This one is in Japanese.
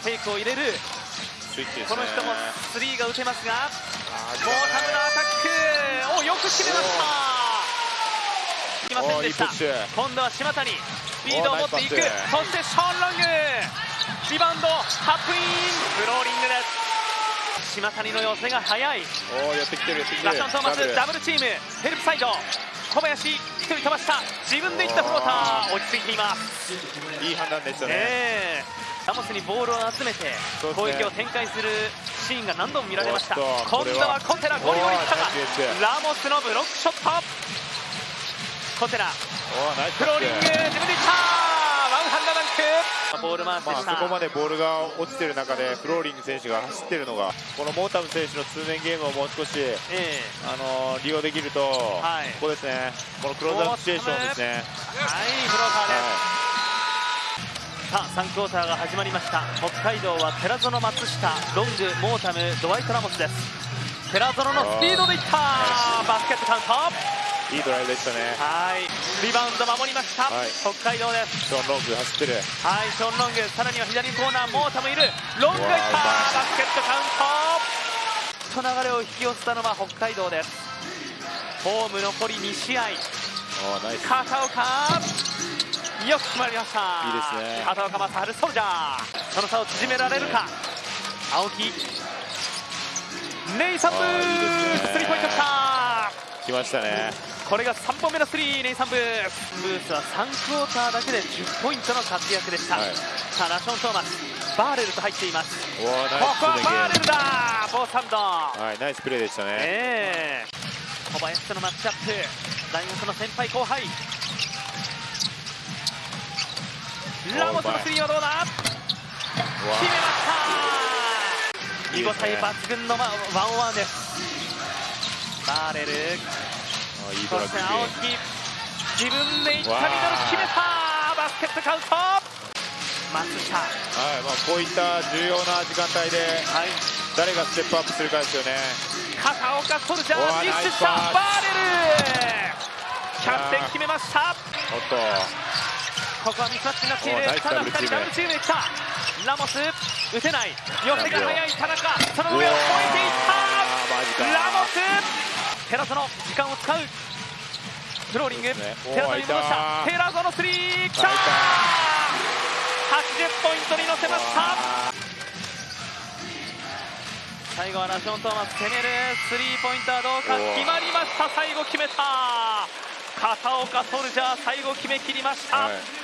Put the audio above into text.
フェイクを入れる。ね。この人もスリーが打てますが。あーモータムのアタック。およく決めました。いきませんでした。今度は島谷。スピードを持っていく。そしてショーン・ロング。リバウンドタップイン。フローリングです。島谷の寄せが速い。おーやってきてるやってきてる。ラション・トーマスダブルチーム。ヘルプサイド。小林1人飛ばした。自分でいったフローター。落ち着いています。いい判断でしたねええサモスにボールを集めて攻撃を展開するシーンが何度も見られました。今度はは。コテラゴリゴリい。ったがラモスのブロックショット。コテラ。フローリング自分でいった。ワンハンドダンク。ボール回しまあ、でした、そこまでボールが落ちてる中でフローリング選手が走ってるのがこのモータム選手の通面ゲームをもう少し、ええ。あのー利用できると、はい。ここですね。このクローズアウトシチュエーションですね、はいフローターです、はさあ3クォーターが始まりました。北海道は寺園松下ロングモータムドワイト・ラモスです。寺園のスピードでいった。バスケットカウント。い、いいドライブでしたね。はい。リバウンド守りました、はい。北海道です。ショーン・ロング走ってる。はいショーン・ロング。さらには左コーナーモータムいる。ロングがいった。バスケットカウント。と流れを引き寄せたのは北海道です。ホーム残り2試合。片岡よく決まりました。いいですね。片岡正治ソルジャー。その差を縮められるか。青木。ネイサンブスリーポイントきた。来ましたね。これが3本目のスリーネイサンブー。ブースは3クォーターだけで10ポイントの活躍でした、はい。さあラション・トーマスバーレルと入っています。ここはバーレルだフォースハンド。はいナイスプレーでしたね、ええ。小林とのマッチアップ。大学の先輩後輩ラモスのスリーはどうだ？決めました見応え抜群のまワンワンです。バーレル。そして青木。自分でいったミドル決めたバスケットカウント。松下。ははいまあ、こういった重要な時間帯でい。誰がステップアップするかですよね。片岡ソルジャーミスした。バーレル。キャプテン決めました。おっとここはミスマッチになっているただ2ダブルチーム。人ダブルチームで来た。ラモス打てない。寄せが速い田中。その上を越えていった。ラモス寺園時間を使う。フローリング、ね。寺園に戻した。おー寺園スリーきた入80ポイントに乗せました。あ最後はラション・トーマス攻める。スリーポイントはどうか。決まりました。最後決めた。片岡ソルジャー最後決めきりました、はい